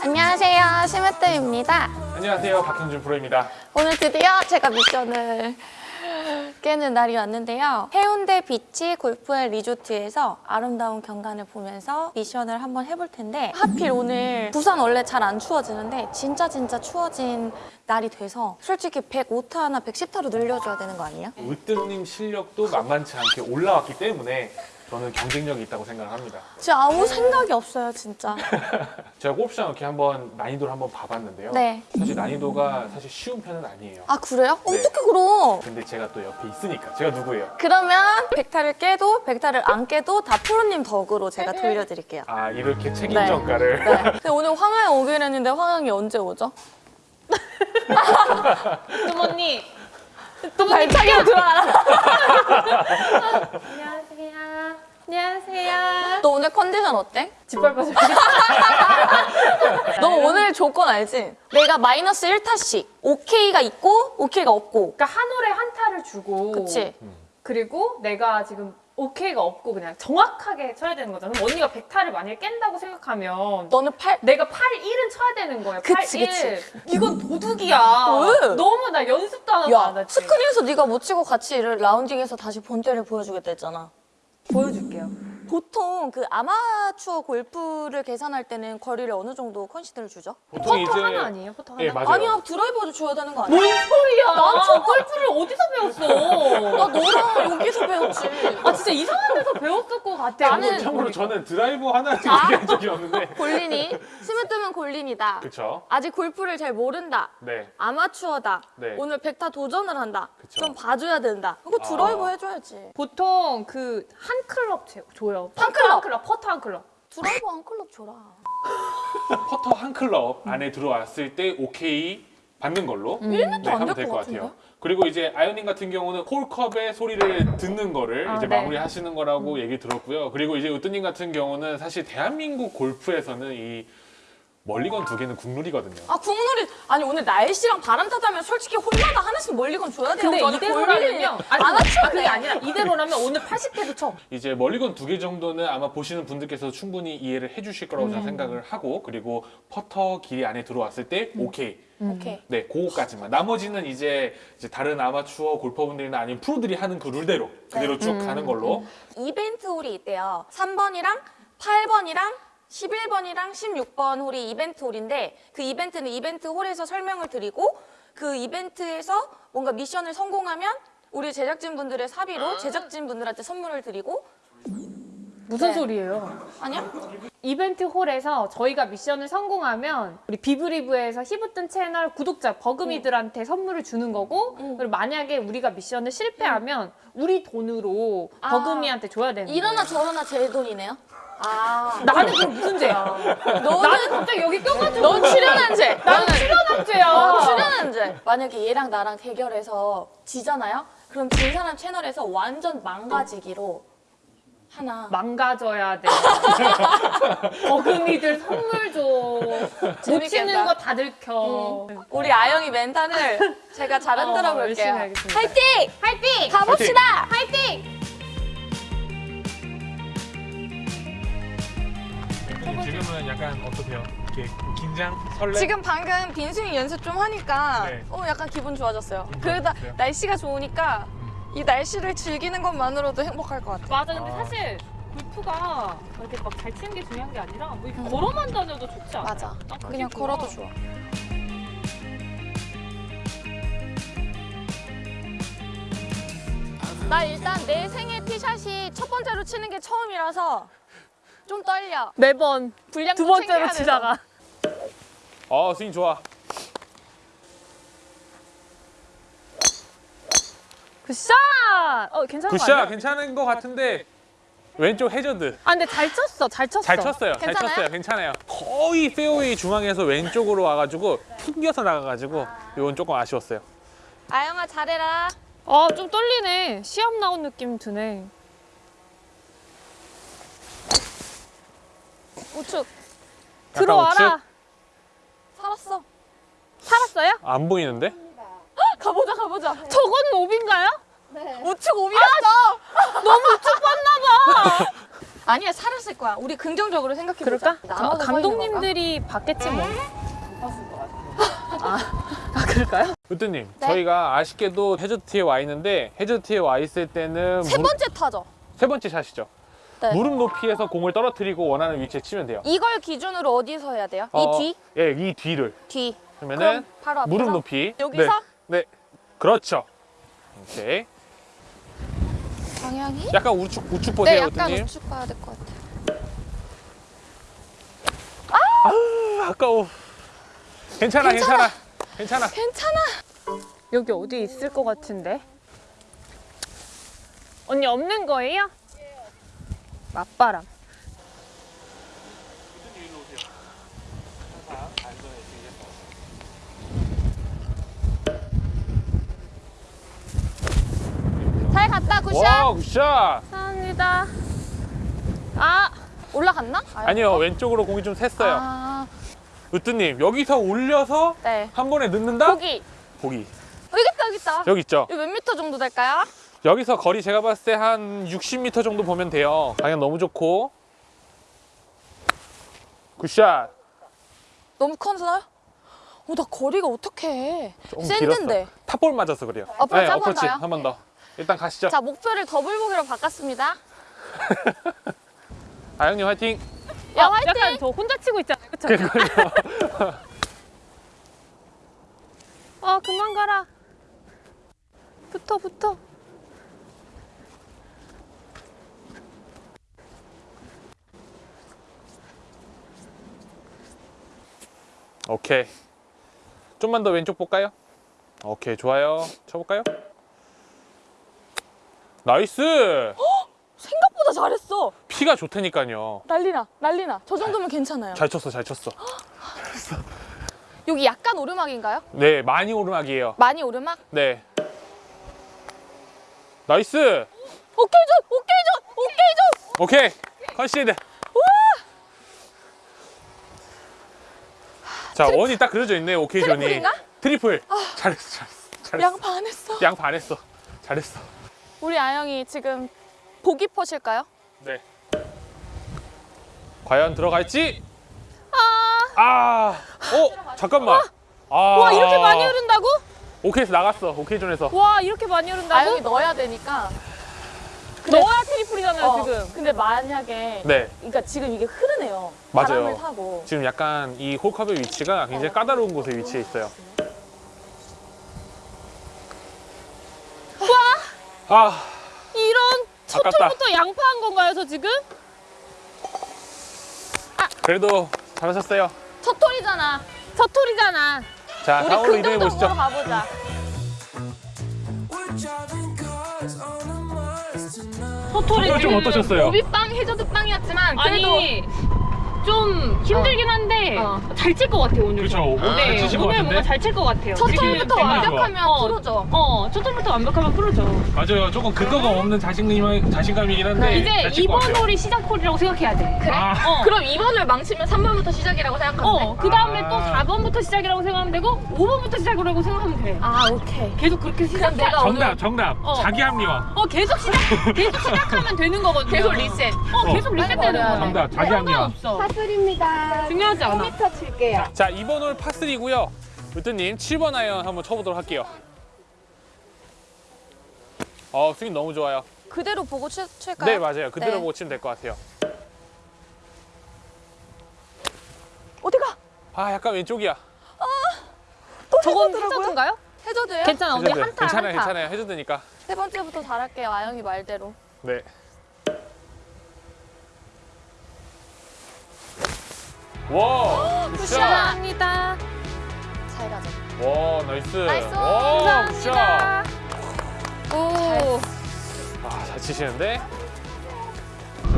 안녕하세요 심으뜸입니다. 안녕하세요 박형준 프로입니다. 오늘 드디어 제가 미션을 깨는 날이 왔는데요. 해운대 비치 골프앤 리조트에서 아름다운 경관을 보면서 미션을 한번 해볼 텐데 하필 오늘 부산 원래 잘 안 추워지는데 진짜 진짜 추워진 날이 돼서 솔직히 105타나 110타로 늘려줘야 되는 거 아니에요? 으뜸님 실력도 만만치 않게 올라왔기 때문에 저는 경쟁력이 있다고 생각을 합니다 진짜 아무 생각이 없어요 진짜 제가 골프장 이렇게 한번 난이도를 한번 봐봤는데요 네. 사실 난이도가 사실 쉬운 편은 아니에요 아 그래요? 네. 어떻게 그럼 근데 제가 또 옆에 있으니까 제가 누구예요? 그러면 백타를 깨도 백타를 안 깨도 다 프로님 덕으로 제가 돌려드릴게요 아 이렇게 책임 네. 전가를 네. 근데 오늘 황하영 오기로 했는데 황하영이 언제 오죠? 뜸 언니 또 발차기로 들어와라 안녕하세요 너 오늘 컨디션 어때? 짓밟아줘 너 오늘 조건 알지? 내가 마이너스 1타씩 오케이가 있고 오케이가 없고 그러니까 한 홀에 한 타를 주고 그치? 그리고 내가 지금 오케이가 없고 그냥 정확하게 쳐야 되는 거잖아 그럼 언니가 100타를 만약에 깬다고 생각하면 너는 8 내가 8, 1은 쳐야 되는 거야 8, 그치, 1 그치. 이건 도둑이야 왜? 너무 나 연습도 안 하고 야, 안 했지 스크린에서 네가 못 치고 같이 이를 라운딩해서 다시 본때를 보여주겠다 했잖아 보여줄게요 보통 그 아마추어 골프를 계산할 때는 거리를 어느 정도 concede를 주죠? 보통 퍼터 하나 아니에요? 퍼터 하나? 예 맞아요 아니야 드라이버도 줘야 되는 거 아니야? 뭔 소리야 난 골프를 어디서 배웠어 나 너랑 여기서 배웠지 아 진짜 이상한 데서 배웠을 것 같아 나는 참고로 저는 드라이버 하나를 아. 얘기한 적이 없는데 골린이 스며 뜨면 골린이다 그쵸 아직 골프를 잘 모른다 네 아마추어다 네. 오늘 백타 도전을 한다 그쵸. 좀 봐줘야 된다 이거 드라이버 아. 해줘야지 보통 그 한 클럽 제- 줘요. 한 퍼터 클럽? 퍼터 한 클럽. 드라이버 한 클럽 줘라 퍼터 한 클럽 안에 들어왔을 때 오케이 받는 걸로 네, 안 하면 될될 것? 같아요. 그리고 이제 아이오닝 같은 경우는 홀컵의 소리를 듣는 거를 아, 이제 네. 마무리 하시는 거라고 얘기 들었고요. 그리고 이제 으뜨님 같은 경우는 사실 대한민국 골프에서는 이 멀리건 두 개는 국룰이거든요. 아 국룰이 아니 오늘 날씨랑 바람 타자면 솔직히 홀마다 하나씩 멀리건 줘야 돼요 근데 이대로라면요. 아니, 아마추어 아, 그게 아니라 이대로라면 오늘 80회도 쳐. 이제 멀리건 두 개 정도는 아마 보시는 분들께서 충분히 이해를 해주실 거라고 음. 저는 생각을 하고 그리고 퍼터 길이 안에 들어왔을 때 음. 오케이 오케이 네, 그거까지만. 나머지는 이제, 이제 다른 아마추어 골퍼분들이나 아니면 프로들이 하는 그 룰대로 그대로 네. 쭉 음. 가는 걸로. 이벤트 홀이 있대요 3번이랑 8번이랑 11번이랑 16번 홀이 이벤트 홀인데 그 이벤트는 이벤트 홀에서 설명을 드리고 그 이벤트에서 뭔가 미션을 성공하면 우리 제작진분들의 사비로 제작진분들한테 선물을 드리고 무슨 네. 소리예요? 아니야? 이벤트 홀에서 저희가 미션을 성공하면 우리 비브리브에서 히브뜬 채널 구독자 버금이들한테 선물을 주는 거고 음. 그리고 만약에 우리가 미션을 실패하면 우리 돈으로 아. 버금이한테 줘야 되는 이러나 거예요. 저러나 제 돈이네요 아 나는 그럼 무슨 죄야? 너는 나는 갑자기 여기 껴가지고 넌 출연한 죄 나는 출연한 죄야. 어, 출연한 죄 만약에 얘랑 나랑 대결해서 지잖아요? 그럼 진 사람 채널에서 완전 망가지기로 하나 망가져야 돼. 버금이들 선물 줘. 못. 치는 거 다 들켜. 우리 아영이 멘탈을 제가 잘 흔들어 어, 열심히 볼게요. 하겠습니다. 화이팅! 화이팅! 가봅시다! 화이팅! 지금은 약간 어떠세요? 이렇게 긴장, 설레? 지금 방금 빈스윙 연습 좀 하니까 네. 어 약간 기분 좋아졌어요. 그러다? 날씨가 좋으니까 이 날씨를 즐기는 것만으로도 행복할 것 같아요. 맞아, 근데 아. 사실 골프가 이렇게 막 잘 치는 게 중요한 게 아니라 뭐 이렇게 걸어만 다녀도 좋지 않아? 맞아. 난 그게 그냥 좋아. 걸어도 좋아. 나 일단 내 생애 티샷이 첫 번째로 치는 게 처음이라서 좀 떨려. 매번 분량 두좀 번째로. 치다가 어, 스윙 좋아. good shot! 어, 괜찮은 거 good shot 아니야? 괜찮은 것 같은데 왼쪽 해저드 아, 근데 잘 쳤어, 잘 쳤어. 잘 쳤어요. 잘 괜찮아요? 쳤어요. 괜찮아요. 거의 페어웨이 중앙에서 왼쪽으로 와가지고 튕겨서 나가가지고 이건 조금 아쉬웠어요. 아영아 잘해라. 아, 좀 떨리네. 시합 나온 느낌 드네. 우측 들어와라. 우측? 살았어. 살았어요? 안 보이는데? 가보자 가보자. 저거는 오비인가요? 우측 오비였어. 너무 우측 봤나 봐. 아니야 살았을 거야. 우리 긍정적으로 생각해. 가- 감독님들이 봤겠지 뭐. 아, 아 그럴까요? 으뜨님 네? 저희가 아쉽게도 해저트에 와 있는데 해저트에 와 있을 때는 세 번째 타죠. 세 번째 샷이죠. 네. 무릎 높이에서 공을 떨어뜨리고 원하는 위치에 치면 돼요. 이걸 기준으로 어디서 해야 돼요? 어, 이 뒤? 예, 이 뒤를. 뒤. 그러면은 그럼 바로 앞에서? 무릎 높이. 여기서? 네. 네. 그렇죠. 오케이. 방향이? 약간 우측 우측 네, 보세요, 약간 으뜨님. 우측 가야 될 것 같아요. 아까워. 괜찮아, 괜찮아. 괜찮아. 괜찮아. 여기 어디 있을 것 같은데. 언니 없는 거예요? 맞바람. 잘 갔다 굿샷. 와, 굿샷. 감사합니다. 아, 올라갔나? 아유. 아니요, 왼쪽으로 공이 좀 샜어요. 아, 으뜨님, 여기서 올려서 네. 한 번에 넣는다? 거기. 보기. 어, 여기 있다, 여기 있다. 여기 있죠? 이거 몇 미터 정도 될까요? 여기서 거리 제가 봤을 때 한 60m 정도 보면 돼요. 방향 너무 좋고. Good shot. 너무 커서요? 어, 나 거리가 어떡해. 조금 sand인데. 길었어. top ball 맞아서 그래요. 어프로치 한번 어프로치? 한 번 더. 일단 가시죠. 자, 목표를 더블 보기로 바꿨습니다. 아영님 화이팅. 야, 아, 화이팅! 약간 저 혼자 치고 있잖아요. 그쵸? 그러니까요. 아, 그만 가라. 붙어, 붙어. 오케이. 좀만 더 왼쪽 볼까요? 오케이, 좋아요. 쳐볼까요? Nice! 생각보다 잘했어. 피가 좋다니까요. 난리나, 난리나. 저 정도면 괜찮아요. 잘 쳤어, 잘 쳤어. 여기 약간 오르막인가요? 네, 많이 오르막이에요. 많이 오르막? 네. Nice! 오케이 줘! 오케이 줘! 오케이 줘! 오케이 concede 자 원이 딱 그려져 있네 오케이 zone이. triple인가? Triple. 잘했어 잘했어 잘했어. 양 반했어. 양 반했어. 잘했어. 우리 아영이 지금 보기 putt일까요? 네. 과연 들어갈지? 아, 어 잠깐만. 아, 와, 이렇게 많이 흐른다고? 오케이에서 나갔어 오케이 zone에서. 와, 이렇게 많이 흐른다고? 아영이 넣어야 되니까. 넣어야 triple이잖아요, 어, 지금. 근데 만약에 네 그러니까 지금 이게 흐르네요. 맞아요. 타고. 지금 약간 이 홀컵의 위치가 굉장히 까다로운 곳에 위치해 있어요 아 이런. 홀부터 양파한 건가요, 저 지금? 그래도 잘하셨어요 첫 톨이잖아. 첫 홀이잖아. 자 우리 긍정적으로 보시죠 가보자. 홀이 좀 어떠셨어요? 오비빵 해저드 빵이었지만 그래도 아니, 좀 힘들긴 한데 어. 잘칠 것 같아요, 오늘. 그쵸, 네, 오늘 잘 치신 것 오늘? 뭔가 잘 칠 것 같아요. 첫 지금 톨부터 정말 완벽하면. 어, 첫 홀부터 완벽하면 프로죠. 맞아요. 조금 근거가 없는 자신감, 자신감이긴 한데 이제 잘칠것 2번 같아요. 홀이 시작 홀이라고 생각해야 돼. 그래? 아. 어. 그럼 2번을 망치면 3번부터 시작이라고 생각하면 돼? 어, 그 다음에 아. 또 4번부터 시작이라고 생각하면 되고 5번부터 시작이라고 생각하면 돼. 아 오케이. 계속 그렇게 시작해. 내가 정답, 정답. 어. 자기 합리화. 어, 계속 시작, 계속 시작하면 되는 거거든요. 계속 리셋. 어, 계속 리셋 되는 빨리 거야. 정답, 자기 합리화. 없어. 파슬입니다. 중요하지 않아. 5m 칠게요. 자, 2번 홀 파3고요. 으뜨님 7번 아이언 한번 쳐보도록 할게요. 어, 스윙 너무 좋아요. 그대로 보고 치, 칠까요? 네, 맞아요. 그대로 네. 보고 치면 될 것 같아요. 어디 가? 아, 약간 왼쪽이야. 저건 해저드인가요? 해저드예요? 괜찮아, 언니 해저드. 한타 괜찮아요, 한타. 괜찮아요. 해저드니까. 세 번째부터 잘할게요. 아영이 말대로. 네. 와, good shot. 감사합니다. 잘 가자. 와, nice. Nice. 와, good shot. 감사합니다. 오. 아, 잘 치시는데?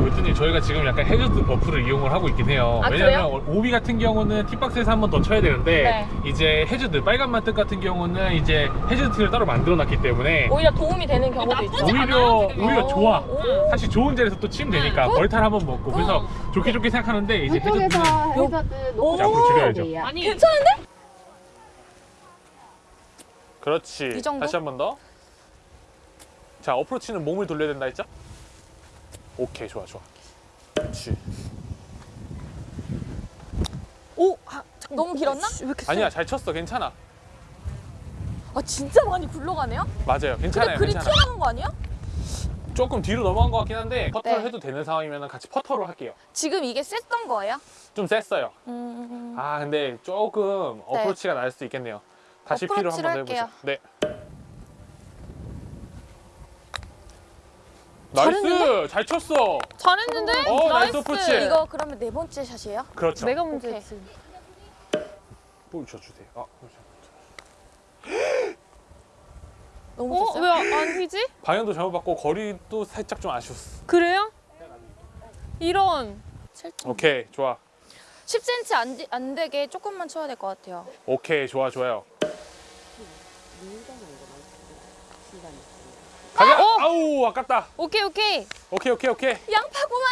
웨트님 저희가 지금 약간 해저드 buff를 이용을 하고 있긴 해요. 아, 왜냐면 오비 같은 경우는 tee box에서 한 번 더 쳐야 되는데 네. 이제 해저드 빨간 만뜻 같은 경우는 이제 해저드 티를 따로 만들어 놨기 때문에 오히려 도움이 되는 경우도 있죠. 오히려 지금. 오히려 좋아. 오. 사실 좋은 자리에서 또 치면 되니까 벌타를 한번 먹고 그래서 좋게 좋게 생각하는데 이제 해저드는 해저드 앞으로 줄여야죠. 있어요. 아니, 괜찮은데? 그렇지. 이 정도? 다시 한 번 더. 자 어프로치는 몸을 돌려야 된다 했죠? 오케이 좋아 좋아. 그렇지. 오, 아, 잠깐만. 너무 길었나? 왜 이렇게 아니야 잘 쳤어 괜찮아. 아 진짜 많이 굴러가네요? 맞아요 근데 괜찮아요 그리 괜찮아. 튀어나온 거 아니야? 조금 뒤로 넘어간 것 같긴 한데 퍼터를 네. 해도 되는 상황이면 같이 퍼터로 할게요. 지금 이게 셌던 거예요? 좀 셌어요. 음... 아 근데 조금 네. 어프로치가 날 수도 있겠네요. 다시 피로 한번 해보죠. 네. Nice 잘 쳤어. 잘했는데? 어, nice 어프로치. 이거 그러면 네 번째 샷이에요? 그렇죠. 내가 오케이. 문제였지. 볼 쳐주세요. 아, 그렇죠. 너무 어? 셌어요? 왜안 휘지? 방향도 잘못 받고 거리도 살짝 좀 아쉬웠어. 그래요? 이런. 7점. 오케이 좋아. 10cm 안, 되- 안 되게 조금만 쳐야 될 것 같아요. 오케이 좋아 좋아요. 가자. 어! 아우 아깝다. 오케이, 오케이. 오케이 오케이 오케이. 양파구만!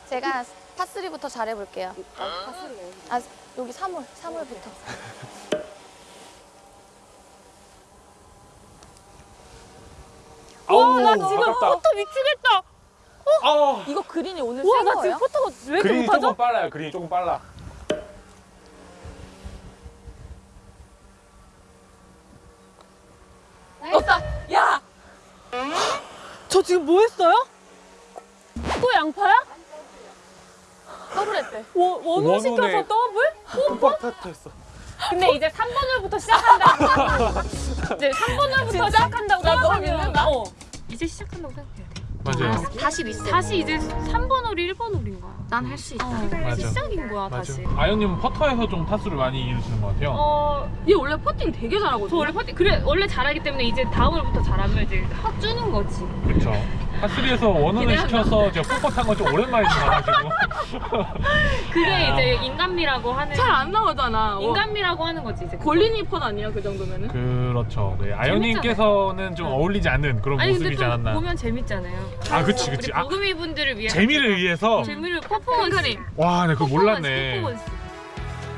제가 파3부터 잘해볼게요. 아, 여기 3홀, 3홀부터. 아우 나 지금 아깝다. 포터 미치겠다. 아 이거 그린이 오늘 센나 거예요? 지금 포터가 왜 이렇게 그린이 못하죠? 조금 빨라요. 그린이 조금 빨라. 없다! 야! 저 지금 뭐 했어요? 또 양파야? 더블 했대. one, one hole one hole에- 시켜서 더블? 빡빡했어. 근데 이제 3번홀부터 시작한다고. 이제 3번홀부터 시작한다고 생각하면? 어. 이제 시작한다고 생각해야 돼. 맞아요. 다시 리셋. 다시 이제 3번 홀이 1번 홀인 거야. 난할 수 있다. 맞아. 시작인 거야, 다시. 아연님은 퍼터에서 좀 타수를 많이 잃으시는 것 같아요. 어, 얘 원래 퍼팅 되게 잘하거든. 저 원래 퍼팅 그래 원래 잘하기 때문에 이제 다음 홀부터 잘하면 이제 확 주는 거지. 그렇죠. 파3에서 원혼을 시켜서 제가 뻣뻣한 건 좀 오랜만에 나가지고. 그게 아. 이제 인간미라고 하는 잘 안 나오잖아. 어. 인간미라고 하는 거지 이제. 골린이 펀 아니야 그 정도면은? 그렇죠. 네. 아연님께서는 좀 어울리지 않는 그런 아니 모습이지 또 않았나. 보면 재밌잖아요. 아, 그치, 그치. 아, 버금이 분들을 위해 재미를 위해서. 재미를 퍼포먼스. 와, 네, 그거 몰랐네. 퍼포먼스.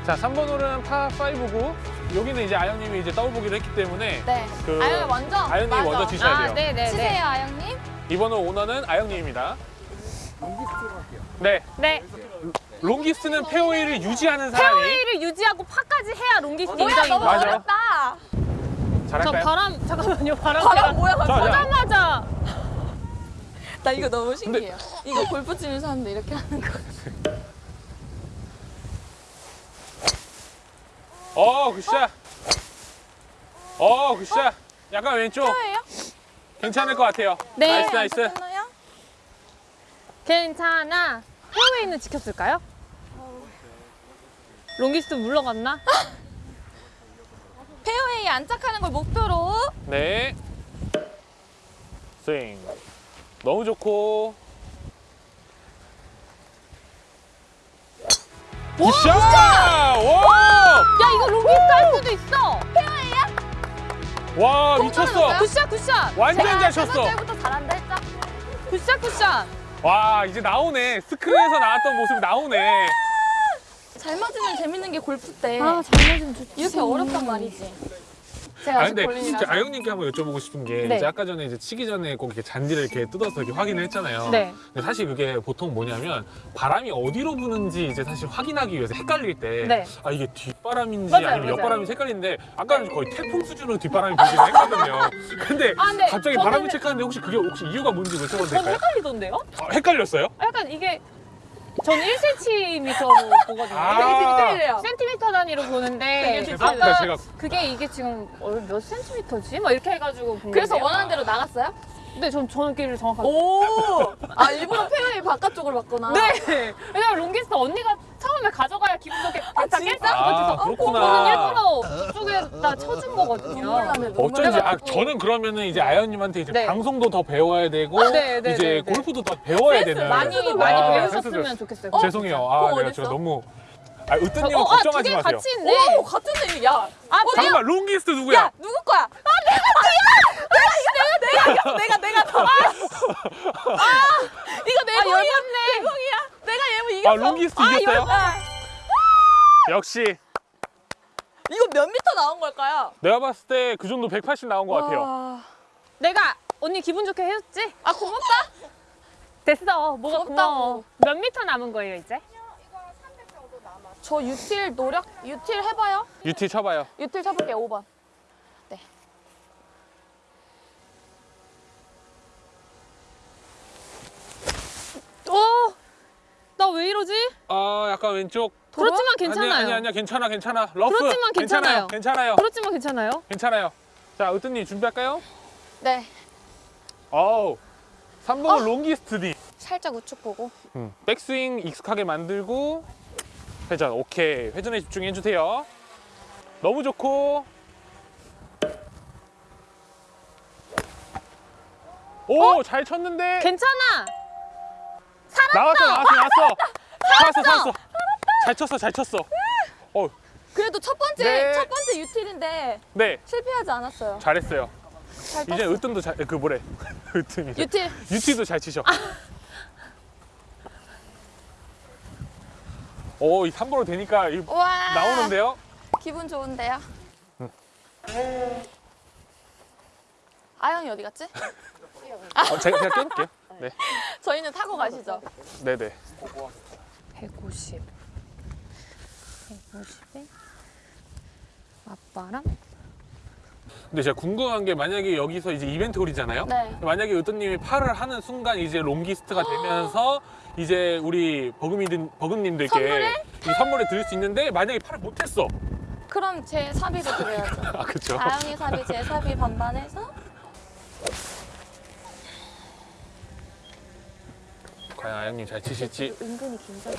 자, 3번 홀은 파5고 여기는 이제 아연님이 이제 보기를 했기 때문에 네. 그 아영이 먼저. 아연님이 맞아. 먼저 치셔야 돼요. 아, 네, 네, 치세요, 네. 아영님. 이번 홀 오너는 아영님입니다. 네, 네. Longest는 페어웨이를 유지하는 사람이 페어웨이를 유지하고 파까지 해야 longest 인정인 너무. 맞아. 어렵다. 저 잘할까요? 바람 잠깐만요. 바람 바람 제가 뭐야. 보자마자 나 이거 너무 신기해요. 이거 골프 치는 사람들 이렇게 하는 거. 어, good shot. 어, good shot. 약간 왼쪽. 페어예요? 괜찮을 것 같아요. 네. Nice, nice. 괜찮아. 페어웨이는 지켰을까요? Longest 물러갔나? 페어웨이에 안착하는 걸 목표로. 네. 스윙. 너무 좋고. Good shot! 와! 야 이거 longest 할 수도 있어. 와, 미쳤어. 굿샷 굿샷. 완전 잘세 쳤어. 번째부터 잘한다 했죠? good shot good shot. 와, 이제 나오네. 스크린에서 나왔던 모습이 나오네. 잘 맞으면 재밌는 게 골프 때잘 맞으면 좋지. 이렇게 어렵단 말이지. 제가 아 아직 근데. 진짜 아영님께 한번 여쭤보고 싶은 게 네. 이제 아까 전에 이제 치기 전에 꼭 이렇게 잔디를 이렇게 뜯어서 이렇게 확인을 했잖아요. 네. 근데 사실 그게 보통 뭐냐면 바람이 어디로 부는지 이제 사실 확인하기 위해서 헷갈릴 때 네. 아 이게 뒷바람인지 맞아요, 아니면 맞아요. 옆바람인지 헷갈리는데 아까는 거의 태풍 수준으로 뒷바람이 불긴 했거든요. 근데 아, 근데 갑자기 저는- 바람을 체크하는데 혹시 그게 혹시 이유가 뭔지 여쭤봐도 저는 될까요? 헷갈리던데요? 아, 헷갈렸어요? 약간 이게 저는 1cm로 보거든요. 아. 센티미터 단위로 보는데 네, 아까 제가 그게 이게 지금 어, 몇 센티미터지? 막 이렇게 해가지고 본 그래서. 원하는 대로 나갔어요? 근데 전 저는 길을 정확하게 오! 아 일부러 페어웨이 바깥쪽으로 봤구나. 네. 왜냐면 longest 언니가 처음에 가져가야 기분 좋게 아, 다? 깼다. 아, 저는 그렇구나. 일부러 쪽에다 쳐준 거거든요. 어쩐지 아. 저는 그러면은 이제 아연님한테 이제 네. 방송도 더 배워야 되고 네, 네, 이제 네, 네. 골프도 더 배워야 되는 많이 센스도 많이 아, 배우셨으면 좋겠어요. 어? 죄송해요. 아, 내가 어딨어? 제가 너무 아, 저- 으뜸님은 어, 아, 두 걱정하지 개 마세요. 같이 있네. 오 같은 애. 야. 아, 잠깐만, 롱기스트 누구야? 야 누구 거야? 아 내가 뒤야. 내가 내가 내가 내가 내가 더. 아 이거 내 아, 공이야. 열받네. 내 공이야. 내가 얘뭐 이겼어. 아, 롱기스트 이겼어요? 아, 역시 이거 몇 미터 나온 걸까요? 내가 봤을 때 그 정도 180 나온 것 같아요. 와. 내가 언니 기분 좋게 해줬지? 아 고맙다. 됐어. 뭐가 부럽다고. 고마워. 몇 미터 남은 거예요 이제? 저 유틸 노력 유틸 해봐요. 유티 쳐봐요. 유틸 쳐볼게요. 5번. 어? 나왜 이러지? 아 약간 왼쪽. 그렇지만 괜찮아요. 아니 아니 아니야 괜찮아 괜찮아. 러프. 그렇지만 괜찮아요. 괜찮아요. 괜찮아요. 그렇지만 괜찮아요. 괜찮아요. 자 으뜸님 준비할까요? 네. 어우. 3번은 longest디. 살짝 우측 보고. 음, 백스윙 익숙하게 만들고 회전 오케이. 회전에 집중해 주세요. 너무 좋고. 오잘 쳤는데? 괜찮아. 나왔어 나왔어 나왔어. 살았어. 살았어 잘 쳤어 잘 쳤어. 어, 그래도 첫 번째 네. 첫 번째 유틸인데 네. 실패하지 않았어요. 잘했어요. 잘 이제. 으뜸도 잘 그 뭐래? 으뜸이 유틸. 유티도 잘 치셔 오 이 3번으로 되니까 이- 와. 나오는데요 기분 좋은데요. 아영이 어디 갔지? 어, 제가 제가 깨볼게요 네 저희는 타고 가시죠. 네네 150. 150에 맞바람. 근데 제가 궁금한 게 만약에 여기서 이제 이벤트 홀이잖아요. 네. 만약에 으뜸님이 팔을 하는 순간 이제 롱기스트가 되면서 이제 우리 버금이들 버금님들께 선물을? 이 선물을 드릴 수 있는데 만약에 팔을 못했어. 그럼 제 사비도 드려야죠. 아 그렇죠. 아영이 사비, 제 사비 반반해서 과연 아영님 잘 치실지. 은근히 긴장.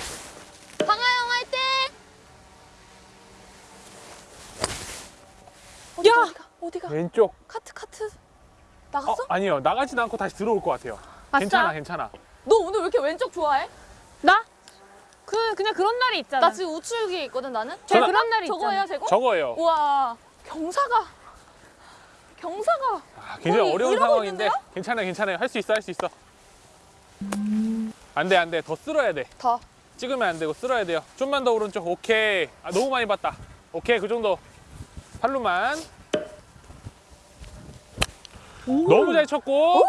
방아영 화이팅! 어디, 야! 어디가? 왼쪽. 카트 카트 어, 나갔어? 아니요 나가지도 않고 다시 들어올 것 같아요. 아싸. 괜찮아 괜찮아. 너 오늘 왜 이렇게 왼쪽 좋아해? 나? 그 그냥 그런 날이 있잖아. 나 지금 우측에 있거든 나는. 제 저는- 그런 날이 저거예요 있잖아. 제거? 저거예요. 우와 경사가 경사가 아, 굉장히 어려운 상황인데 있는데요? 괜찮아요 괜찮아요 할 수 있어 할 수 있어. 안돼 안돼 더 쓸어야 돼. 더. 찍으면 안 되고 쓸어야 돼요. 좀만 더 오른쪽. 오케이. 아, 너무 많이 봤다. 오케이, 그 정도. 팔로만. 너무 잘 쳤고. 오,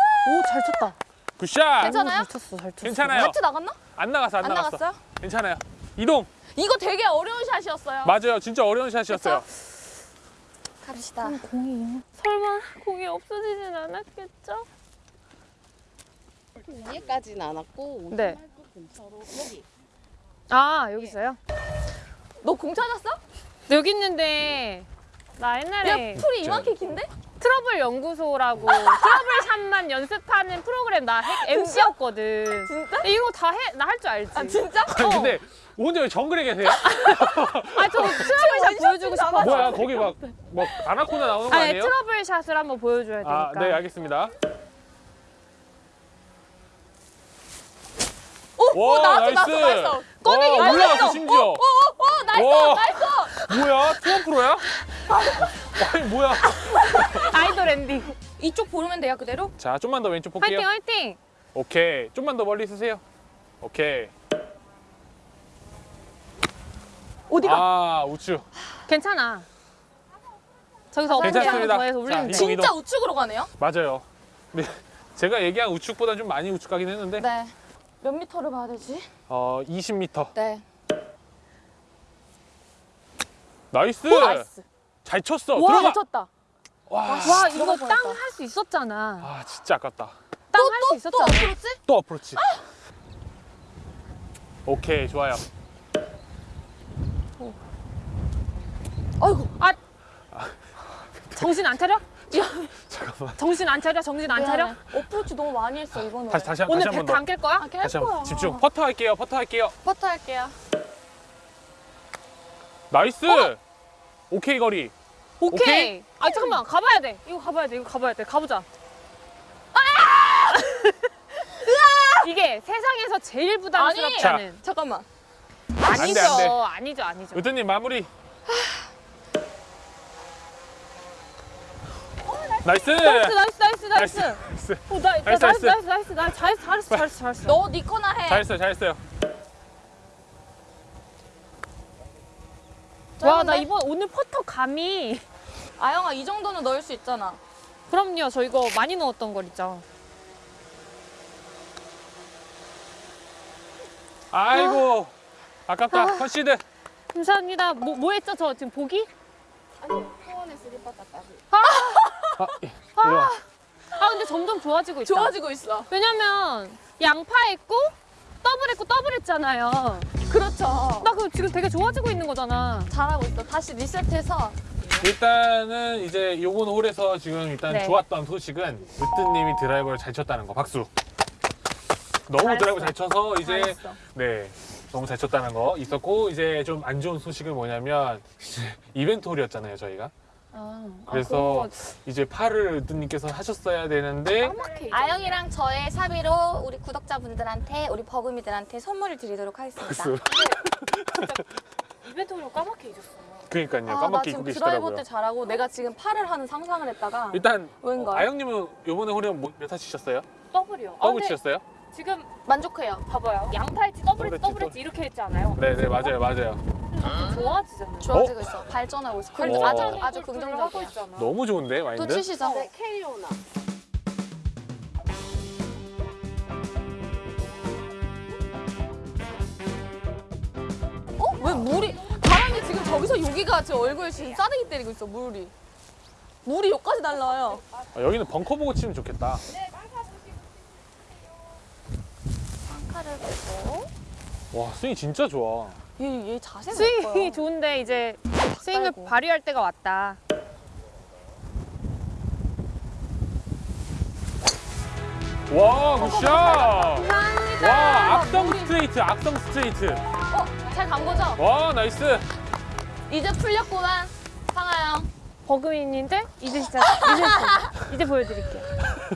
잘 쳤다. 굿샷. 괜찮아요? 잘 쳤어, 잘 쳤어. 괜찮아요. 카트 나갔나? 안 나갔어, 안, 안 나갔어. 나갔어요? 괜찮아요. 이동. 이거 되게 어려운 샷이었어요. 맞아요. 진짜 어려운 샷이었어요. 갑시다. 공이 설마 공이 없어지진 않았겠죠? 위에까지는 안 왔고 네. 여기 아 여기 있어요? 너 공 찾았어? 여기 있는데 나야 옛날에 풀이 이만큼 긴데? 트러블 연구소라고 trouble shot만 연습하는 프로그램 나 MC였거든. 진짜? 이거 다 해 나 할 줄 알지. 아 진짜? 아니, 근데 혼자 왜 정글에 계세요? 아, 저 trouble shot 보여주고 싶어. 뭐야, 거기 막, 막 아나콘다 나오는 거 아니, 아니에요? trouble shot을 한번 보여줘야 되니까. 아, 네, 알겠습니다. 오, 오 와, 나왔어 nice. 나왔어 나왔어. 꺼내기 와, 나왔어. 올라갔어, 심지어. 오, 오 nice 와. nice. 뭐야? 투원 프로야? 아니, 뭐야? 아이돌 엔딩. 이쪽 보면 돼요 그대로? 자, 좀만 더 왼쪽 볼게요. 화이팅, 화이팅. 오케이. 좀만 더 멀리 쓰세요. 오케이. 어디가? 아, 우측. 괜찮아. 저기서 괜찮습니다. 더해서 올리면 자, 진짜 우측으로 가네요? 맞아요. 근데 제가 얘기한 우측보다 좀 많이 우측 가긴 했는데 네. 몇 미터를 봐야 되지? 어, 20m. 네. nice. 오 nice. 잘 쳤어. 와 들어가. 잘 쳤다. 와. 와, 이거. 땅 할 수 있었잖아. 아, 진짜 아깝다. 땅 할수또 있었잖아. 어프로치? 또 어프로치. 오케이, 좋아요. 아이고. 아, 정신 안 차려? 잠깐만. 정신 안 차려? 정신 안 차려? 미안해. 어프로치 너무 많이 했어 이번에. 다시 다시 한- 오늘 다시 한번 배트 더. 안깰 거야? 아, 깰 다시 거야. 집중. 퍼터 할게요. 퍼터 할게요. 퍼터 할게요. nice. 오케이 거리. 오케이. 오케이. 아 잠깐만 가봐야 돼. 이거 가봐야 돼. 이거 가봐야 돼. 가보자. 아! 이게 세상에서 제일. 않은. 잠깐만. 아니죠. 안 돼, 안 돼. 아니죠. 아니죠. 으뜸님 마무리. nice. nice nice nice nice. nice. 오, 나, 나, nice, nice nice. nice 나이스 나 잘했어 잘했어 잘했어 잘했어. 너니 거나 해. 잘했어요. 잘했어요. 와 나? 이번 오늘 퍼터 감이. 아영아 이 정도는 넣을 수 있잖아. 그럼요. 저 이거 많이 넣었던 걸 있죠. 아이고 아깝다 concede 감사합니다. 뭐, 뭐 했죠? 저 지금 보기? 아니 소원의 스리퍼 따따비. 아, 이- 이리 와 아 근데 점점 좋아지고 있다. 좋아지고 있어. 왜냐면 양파 했고 더블 했고 더블 했잖아요. 그렇죠. 나 그거 지금 되게 좋아지고 있는 거잖아. 잘하고 있어. 다시 리셋해서 일단은 이제 요번 홀에서 지금 일단 네. 좋았던 소식은 으뜸님이 드라이버를 잘 쳤다는 거 박수 너무 잘했어. 드라이버 잘 쳐서 이제 잘했어. 네 너무 잘 쳤다는 거 있었고 이제 좀 안 좋은 소식은 뭐냐면 이제 이벤트 홀이었잖아요 저희가 아, 그래서 아, 이제 팔을 으뜸님께서 하셨어야 되는데 아영이랑 저의 사비로 우리 구독자분들한테 우리 버금이들한테 선물을 드리도록 하겠습니다. 박수 이벤트로 까맣게 잊었어. 그러니까요 아, 나 까맣게 지금 입고 드라이버 계시더라고요 때 잘하고 내가 지금 팔을 하는 상상을 했다가 일단 왠가 아영님은 요번에 홀에 뭐- 몇타 치셨어요? 더블이요. 아, 더블 근데 치셨어요? 지금 만족해요. 봐봐요. 양파 했지 더블 했지 더블 했지 이렇게 했지 않아요? 네네 맞아요 맞아요 좀 좋아지잖아요. 좋아지고 있어. 발전하고 있어. 오. 아주 아주 하고 긍정적이야. 있잖아. 너무 좋은데 또 마인드? 치시죠. 네 캐리오나. 어? 왜 물이 바람이 지금 저기서 여기가 제 얼굴 지금 싸대기 때리고 있어 물이. 물이 여기까지 날라와요. 아, 여기는 벙커 보고 치면 좋겠다 칼을 보고 와 스윙 진짜 좋아 얘, 얘 자세가 스윙이 예뻐요. 좋은데 이제 스윙을 빨고. 발휘할 때가 왔다. 와 good shot 감사합니다. 와 악성 스트레이트 악성 스트레이트 어? 잘 간 거죠? 와 nice 이제 풀렸구만. 상아영. 버금이인데 이제 진짜 이제 진짜, 이제 보여드릴게요.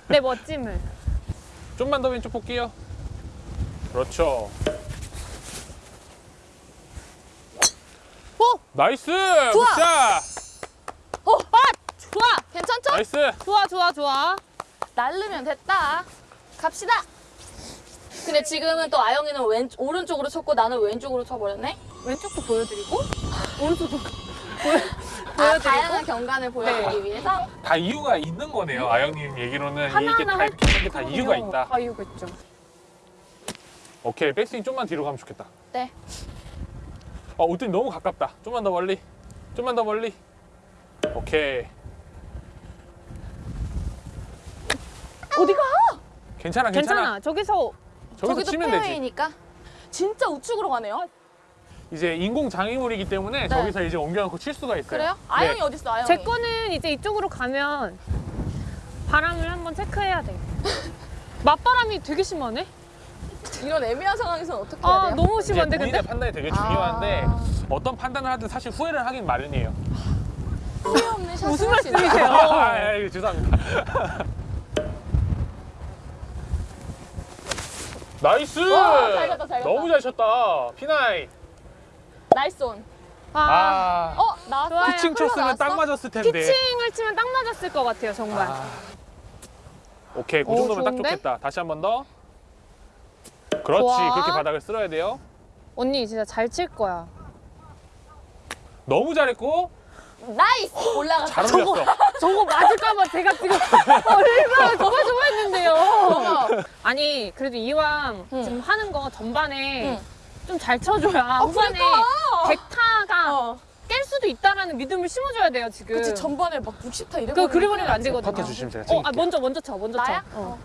내 멋짐을. 좀만 더 왼쪽 볼게요 그렇죠 오! nice 좋아. Good shot 어? 아! 좋아. 괜찮죠? nice 좋아 좋아 좋아. 날르면 됐다. 갑시다. 근데 지금은 또 아영이는 왼 오른쪽으로 쳤고 나는 왼쪽으로 쳐버렸네. 왼쪽도 보여드리고 오른쪽도 아, 다양한 경관을 보여드리기 위해서 다 이유가 있는 거네요 아영님 얘기로는 이게 하나하나 다 이렇게 하는 게다 이유가 있다 다 이유가 있죠. 오케이 백스윙 좀만 뒤로 가면 좋겠다 네. 어 우등이 너무 가깝다 좀만 더 멀리 좀만 더 멀리 오케이 어디가? 괜찮아 괜찮아, 괜찮아. 저기서 저기서 저기도 치면 되지 페어웨이니까 진짜 우측으로 가네요. 이제 인공 장애물이기 때문에 저기서 이제 옮겨놓고 칠 수가 있어요 그래요? 네. 아영이 어디 있어? 아영이. 제 거는 이제 이쪽으로 가면 바람을 한번 체크해야 돼. 맞바람이 되게 심하네. 이런 애매한 상황에서는 어떻게 해야 아 돼요? 너무 이제 심한데 본인의 근데 판단이 되게 중요한데 아. 어떤 판단을 하든 사실 후회를 하긴 마련이에요 후회 없는 샷을 무슨 말씀이세요? 아, 아, 아, 죄송합니다 nice 와, 잘 갔다, 잘 갔다. 너무 잘 쳤다 pin high nice on. 아, 아 어? 나왔어? 좋아요. 피칭 쳤으면 딱 맞았을 텐데 피칭을 치면 딱 맞았을 것 같아요 정말. 아. 오케이 그 오, 정도면 딱 좋은데? 좋겠다 다시 한 번 더 그렇지 좋아. 그렇게 바닥을 쓸어야 돼요 언니 진짜 잘 칠 거야. 너무 잘했고 Nice! 올라갔어. 잘 올렸어 저거 맞을까봐 제가 지금 얼마나 조마조마했는데요. 아니 그래도 이왕 응. 지금 하는 거 전반에 응. 좀잘 쳐줘야 후반에 그러니까. 백타가 어. 깰 수도 있다라는 믿음을 심어줘야 돼요 지금. 그치, 전반에 막 60타 이래. 그거 그려버리면 안 되거든요. 퍼터 주시면 제가 어, 아, 먼저 먼저 쳐, 먼저 나야? 쳐. 어.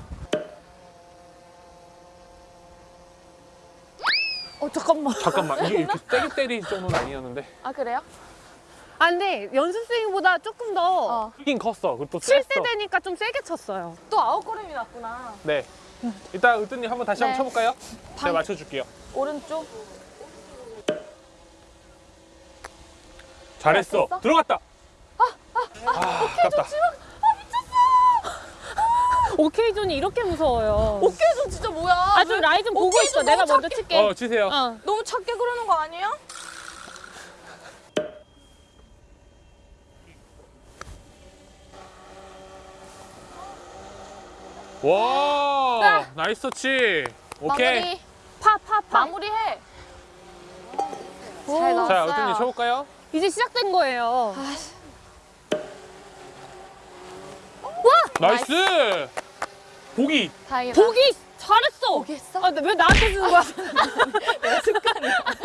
잠깐만. 잠깐만 이게 이렇게 세게 때릴 정도는 아니었는데 아, 그래요? 아 근데 연습 스윙보다 조금 더 어. 크긴 컸어 그리고 또 칠 때 되니까 좀 세게 쳤어요. 또 아웃걸음이 났구나. 네 일단 으뜸님 한번 다시 네. 한번 쳐볼까요? 제가 방- 맞춰줄게요 오른쪽. 잘했어? 들어갔다 아, 아깝다 오케이 존이 이렇게 무서워요. 좀 진짜 뭐야? 아좀 라이 좀 보고 오케이 있어. 좀 내가 먼저 칠게. 어 치세요 어. 너무 작게 그러는 거 아니에요? 와 nice touch 오케이 마무리. 파, 파, 파. 마무리해. 오. 잘 넣었어요. 자 으뜸님 쳐볼까요? 이제 시작된 거예요. nice 보기 다행이다. 보기 잘했어. 보기 했어? 아, 왜 나한테 주는 거야?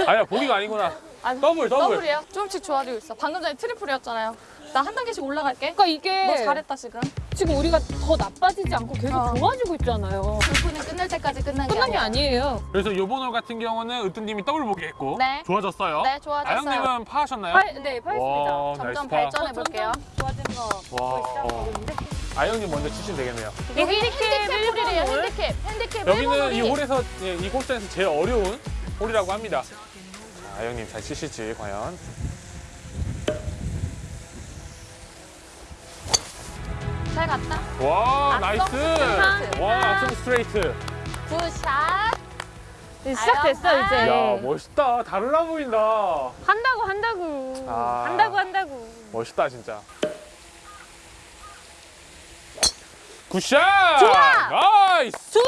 아니야 보기가 아니구나. 아니, 더블 더블. 더블이에요? 조금씩 좋아지고 있어. 방금 전에 트리플이었잖아요. 나 한 단계씩 올라갈게. 그러니까 이게 너 잘했다 지금. 지금 우리가 더 나빠지지 않고 계속 어. 좋아지고 있잖아요. 골프는 끝날 때까지 끝난 게 끝난 게. 아니에요. 그래서 요번 홀 같은 경우는 으뜸님이 더블 보기 했고 네. 좋아졌어요. 네, 좋아졌어요. 아영님은 파하셨나요? 파, 네, 파했습니다. 와, 점점. 발전해 볼게요. 좋아진 거 와, 보이시죠? 어. 아영님 먼저 치시면 되겠네요. 이게 핸디캡. 1번 홀. 핸디캡. 핸디캡 여기는 1번 이. 홀에서 예, 이 코스에서 제일 어려운 홀이라고 합니다. 자, 아영님 잘 치실지 과연. 잘 갔다. 와 악성 nice. 스트레이트. 와 악성 스트레이트. Good shot. 네, 시작됐어 아영, 이제. 야 멋있다. 달라 보인다. 한다고 한다고. 아. 한다고 한다고. 멋있다 진짜. Good shot. 좋아! Nice. 좋아.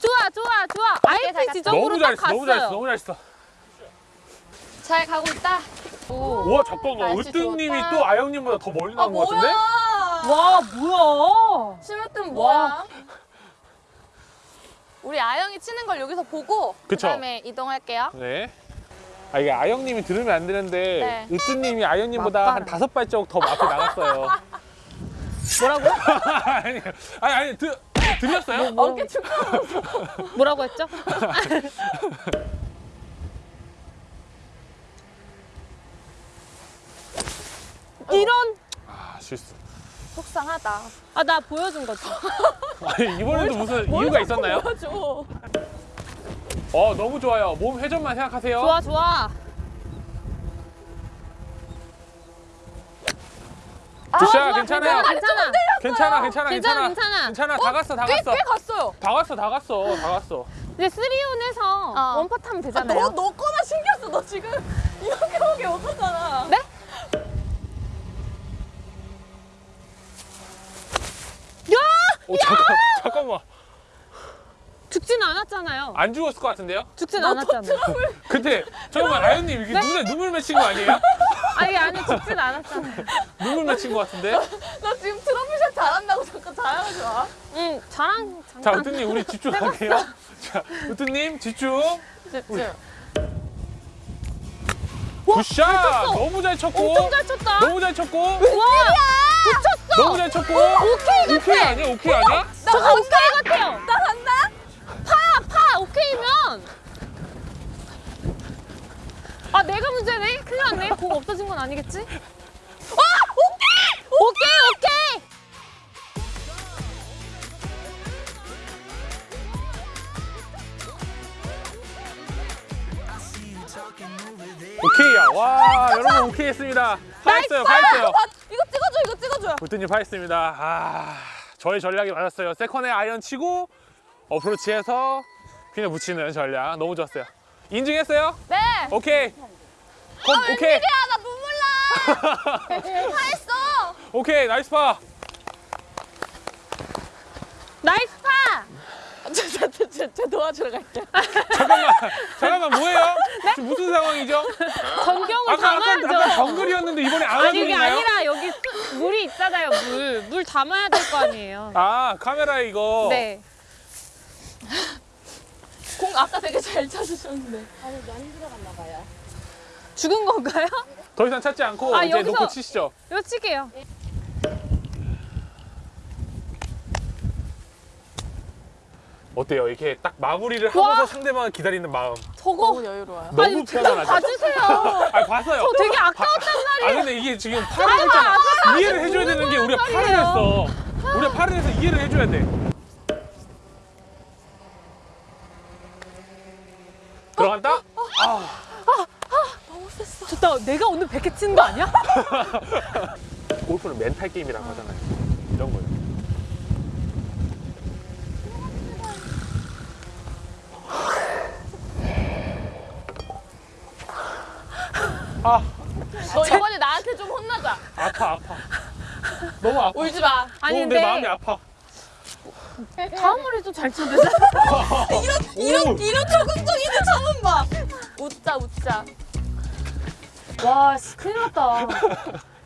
좋아 좋아 좋아. 잘 IP 갔다. 지점으로 너무 딱 잘했어. 갔어요. 너무 잘했어. 너무 잘했어. 잘 가고 있다. 우와 잠깐만. 날씨 으뜸님이 좋다. 또 아영님보다 더 멀리 아 나온 것 같은데? 와 뭐야? 심으뜸 뭐야? 우리 아영이 치는 걸 여기서 보고 그 그쵸. 다음에 이동할게요. 네. 아 이게 아영님이 들으면 안 되는데 네. 으뜸님이 아영님보다 한. 다섯 발자국 더 앞에 나갔어요. 뭐라고? 아니 아니 아니 드, 들렸어요? 어깨 축 뭐라고 했죠? 이런 아 실수. 속상하다. 아 나 보여준 거지. 아니 이번에도 무슨 이유가 있었나요? 보여줘. 어 너무 좋아요. 몸 회전만 생각하세요. 좋아 좋아. 굿샷 괜찮아요. 괜찮아. 괜찮아 괜찮아 괜찮아, 괜찮아 괜찮아. 괜찮아 다 갔어 다 꽤, 갔어 꽤 갔어요. 다 갔어 다 갔어 다 갔어. 이제 쓰리온에서 어. 원팟 하면 아, 되잖아요. 너, 너 거나 써. 너 지금 이렇게 오게 못하잖아. 네? 야! 오 잠깐 잠깐만 죽진 않았잖아요. 안 죽었을 것 같은데요? 죽진 않았잖아요. 근데 잠깐만 아연님 이게 눈에 눈물 맺힌 거 아니에요? 아니 아니 죽진 않았잖아요. 눈물 맺힌 것 같은데? 너 지금 트러블샷 잘한다고 잠깐 자랑하지 마. 응 저랑 자 잠깐. 으뜸님 우리 집중할게요. 자 으뜸님 집중. 집중. 굿샷 너무 잘 쳤고 엄청 잘 쳤다. 너무 잘 쳤고 와 붙였어. 너무 잘 쳤고 오케이 같아. 오케이 아니야 오케이 아니야? 저거 오케이 같아요. 나 간다. 파야 파 오케이면. 아 내가 문제네. 큰일 났네. 공 없어진 건 아니겠지? 아 오케이 오케이 오케이. 오케이야. 와 여러분 오케이 했습니다. 파했어요 파했어요. 아, 이거 찍어줘, 이거 찍어줘. 으뜸님 파했습니다. 아 저의 전략이 맞았어요. second에 아이언 치고 어프로치해서 핀에 붙이는 전략 너무 좋았어요. 인증했어요? 네. 오케이. 건, 오케이. 야, 나 눈물 나. 다 했어. 오케이 nice 파. nice 파. 저, 저, 저, 저, 저 도와주러 갈게요. 잠깐만 잠깐만 뭐예요? 지금 무슨 상황이죠? 전경을 아까 아까 담아야죠. 아까 정글이었는데 이번에 아니 이게 안아주나요? 아니라 여기 수- 물이 있잖아요 물. 물 담아야 될 거 아니에요. 아 카메라에 이거. 네. 공 아까 되게 잘 찾으셨는데. 아니 많이 들어갔나 봐요. 죽은 건가요? 더 이상 찾지 않고 아, 이제 여기서- 놓고 치시죠. 이거 칠게요. 어때요? 이렇게 딱 마무리를 하고서 상대방을 기다리는 마음. 저거 너무 여유로워요. 너무 아니, 좀 편안하죠? 봐주세요. 아 봤어요. 저 되게 아까웠단 말이에요. 아 근데 이게 지금 팔을 했잖아. 이해를 해줘야 되는 게 우리가 팔을 했어. 우리가 팔을 해서 이해를 해줘야 돼. 들어간다? 좋다. 내가 오늘 100개 치는 거 아니야? 골프는 멘탈 게임이라고 하잖아요. 이런 거요. 아 너 이번에 나한테 좀 혼나자. 아파 아파. 너무 아파. 울지 마. 아니 너무 내 근데 마음이 아파. 다음 머리도 잘 치면 되잖아. 이런 이런 적응적이는 저는 봐. 웃자, 웃자. 와, 씨, 큰일 났다.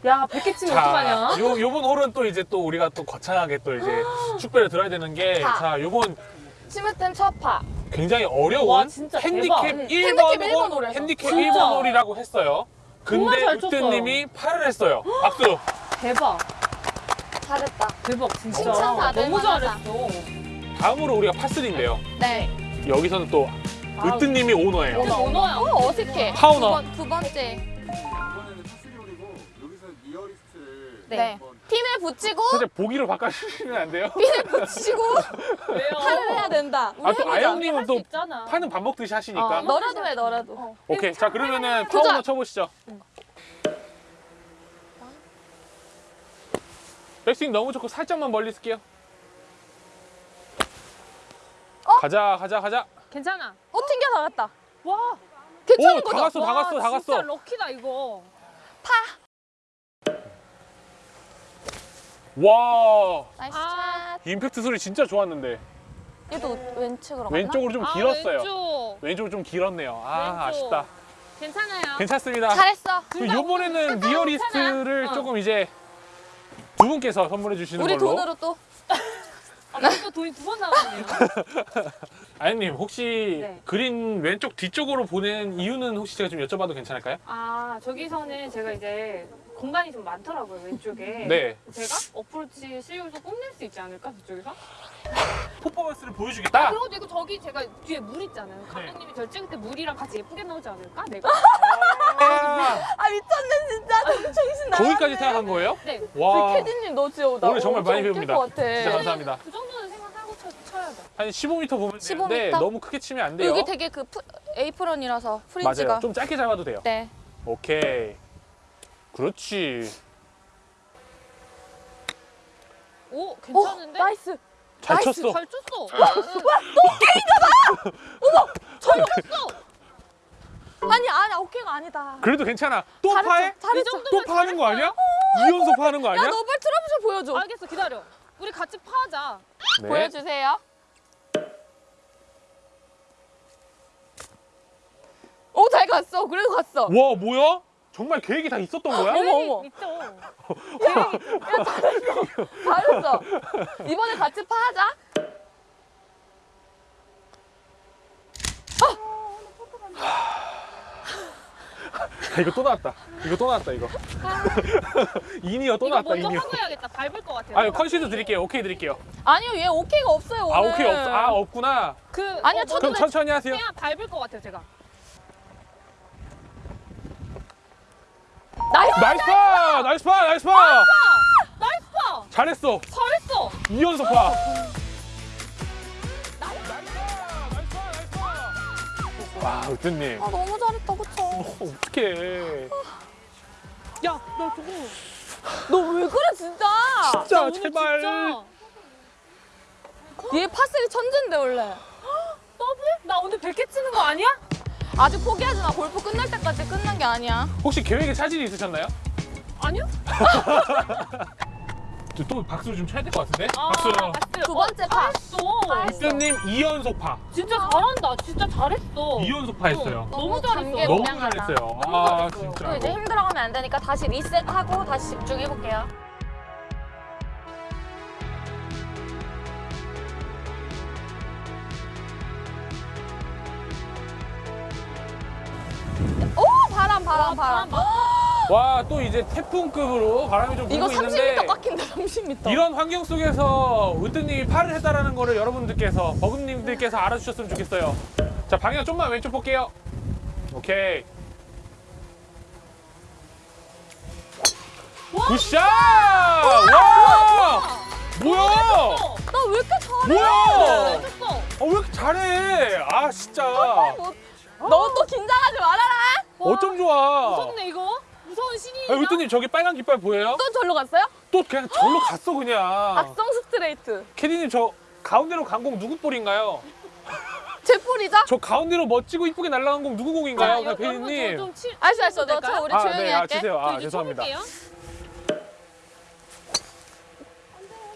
야, 100개 치면 어떡하냐? 요 요번 홀은 또 이제 또 우리가 또 거창하게 또 이제 축배를 들어야 되는 게 자. 자 요번 심으뜸 첫 파. 굉장히 어려운 와, 진짜 핸디캡 대박. 1번 핸디캡 일번 홀. 핸디캡 진짜. 1번 홀이라고 했어요. 근데. 으뜸님이 8을 했어요. 박수. 대박. 잘했다. 대박 진짜. 칭찬 받을 너무 만하다. 잘했어. 다음으로 우리가 파3인데요. 네. 여기서는 또 아, 으뜸님이 오너예요. 근데 오너야. 어, 어색해. 파 오너. 두, 번, 두 번째. 이번에는 파 three 홀이고 여기서 리얼리스트를 네. 한번 핀을 붙이고 살짝 보기로 바꿔주시면 안 돼요? 핀을 붙이고 왜요? 팔을 해야 된다. 우리 아, 또 해보자. 아영님은 또 있잖아. 파는 밥 먹듯이 하시니까. 어, 너라도 해 너라도. 오케이. 자, 그러면은. 파 오너 쳐보시죠. 백스윙 너무 좋고 살짝만 멀리 쓸게요. 가자, 가자, 가자. 괜찮아. 어 튕겨 나갔다. 와. 괜찮은 오, 다 거죠? 갔어, 다 와, 갔어, 다 진짜 갔어. lucky다 이거. 와, nice 아. 샷. 임팩트 소리 진짜 좋았는데. 얘도 왼쪽으로 갔나? 왼쪽으로 좀 아, 길었어요. 왼쪽. 왼쪽으로 좀 길었네요. 아, 왼쪽. 아쉽다. 괜찮아요. 괜찮습니다. 잘했어. 그럼 이번에는 리얼리스트를 괜찮아. 어. 조금 이제 두 분께서 선물해 주시는 우리 걸로. 돈으로 또 아, 벌써 돈이 두 번 나왔네요. 아연님 혹시 네. 그린 왼쪽 뒤쪽으로 보낸 이유는 혹시 제가 좀 여쭤봐도 괜찮을까요? 아 저기서는 제가 이제 공간이 좀 많더라고요 왼쪽에. 네. 제가 어프로치 실력을 좀 뽐낼 수 있지 않을까 저쪽에서? 퍼포먼스를 보여주겠다. 그리고 이거 저기 제가 뒤에 물 있잖아요. 네. 감독님이 저 찍을 때 물이랑 같이 예쁘게 나오지 않을까? 내가? 아, 아 미쳤네 진짜 정신 나갔네. 거기까지 생각한 거예요? 네. 와, 캐디님 너 진짜 나 오늘 정말 많이 배웁니다. 웃길 것 같아. 진짜 감사합니다. 그 정도는 생각하고 쳐, 쳐야 돼. 한 15m 보면 15m? 되는데 너무 크게 치면 안 돼요. 여기 되게 그 프, 에이프런이라서 fringe가. 맞아요. 좀 짧게 잡아도 돼요. 네. 오케이. 그렇지. 오 어, 괜찮은데? Nice. 잘 nice, 쳤어. 잘 쳤어. 아 니 아니 오케이가 아니다. 그래도 괜찮아. 또 잘했죠, 파해? 잘했죠. 또 파는 거 아니야? 이연속 파는 거 아니야? 야 너 빨리 트러블 보여줘. 알겠어 기다려. 우리 같이 파자. 네. 보여주세요. 오 잘 갔어. 그래도 갔어. 와 뭐야? 정말 계획이 다 있었던 거야? 어머 어머. 있죠. 잘했어. 이번에 같이 파자. 아, 이거 또 나왔다. 이거 또 나왔다 이거. 이니어 또 이거 나왔다 먼저 이니어. 하고 해야겠다. 밟을 것 같아요. 아유 concede 드릴게요. 오케이 드릴게요. 아니요 얘 오케이가 없어요 오늘. 아 오케이 없. 아 없구나. 그 아니야, 어, 첫- 그럼 천천히 하세요. 그냥 밟을 것 같아요 제가. Nice. Nice 파! Nice 파! Nice 파! Nice 파. 잘했어. 잘했어. 이연속 파. 와, 으뜸님. 아 너무 잘했다 그쵸? 어떡해. 야, 나 저거. 너 왜 그래 진짜? 진짜 제발. 진짜 얘 파스리 천재인데 원래. 더블? 나 오늘 100개 치는 거 아니야? 아직 포기하지 마. 골프 끝날 때까지 끝난 게 아니야. 혹시 계획에 차질이 있으셨나요? 아니요? 저또 박수를 좀 쳐야 될 것 같은데? 아, 박수. 두 번째 파. 잘했어. 으뜸님 이연속 파. 진짜 잘한다. 진짜 잘했어. 이연속 파 했어요. 너무 단계 잘했어. 너무. 잘했어요. 너무 아, 잘했어. 진짜. 또 이제 힘들어가면 안 되니까 다시 리셋하고 다시 집중해볼게요. 오 바람 바람 바람. 와, 또 이제 태풍급으로 바람이 좀 이거 불고 있는데 30m 깎인다 30m. 이런 환경 속에서 으뜸님이 팔을 했다라는 거를 여러분들께서 버금님들께서 알아주셨으면 좋겠어요. 자 방향 좀만 왼쪽 볼게요. 오케이. 굿샷! 와! 뭐야? 나 왜 이렇게 잘해? 뭐야? 잘했어. 어, 왜 이렇게 잘해? 아 진짜. 너또 긴장하지 말아라. 어쩜 좋아? 무섭네 이거. 무서운 신이. 아, 으뜸님 저기 빨간 깃발 보여요? 또 절로 갔어요? 또 그냥 절로 갔어 그냥. 악성 스트레이트. 캐디님 저 가운데로 간 공 누구 볼인가요? 제 폴이죠? 저 가운데로 멋지고 이쁘게 날아간 공 누구 공인가요, 그 피디님? 좀 치. 알았어 알았어. 너 쳐. 우리 아, 조용히 네, 아, 할게. 주세요. 아, 저 이제 죄송합니다.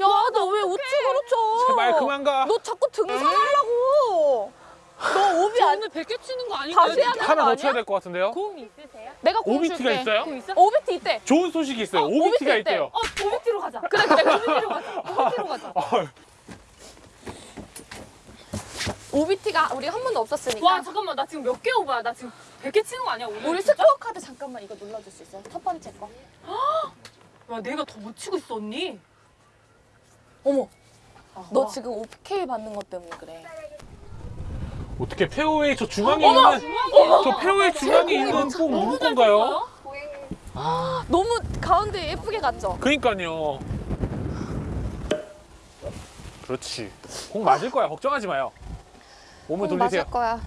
야 너 왜 우측으로 쳐? 제발 그만 가. 너 자꾸 등산하려고. 너 오비 저안 오늘 100개 치는 거 아닌가요? 다시 돼. 하나 더? 쳐야 될 것 같은데요? 공 있으세요? 내가 공 OB티가 줄게. 있어요? 공 있어? 오비티 있대. 좋은 소식이 있어요. 어, OBT가 OB티가 있대요. 어, 오비티로 가자. 그래, 그래, 오비티로 가자. 오비티로 가자. 아, OB티가 우리가 한 번도 없었으니까. 와 잠깐만 나 지금 몇 개 오바야? 나 지금 100개 치는 거 아니야 오늘? 우리 스코어 카드 잠깐만 이거 눌러줄 수 있어요? 첫 번째 거. 야 내가 더 못 치고 있어 언니. 어머. 너 와. 지금 OK 받는 것 때문에 그래. 어떻게 페어웨이 저 중앙에 있는 저 페어웨이 중앙에 있는 꼭 누구 건가요? 너무 가운데 예쁘게 갔죠? 그니까요. 그렇지. 공 맞을 거야. 걱정하지 마요. 몸을 공 돌리세요. 맞을 거야.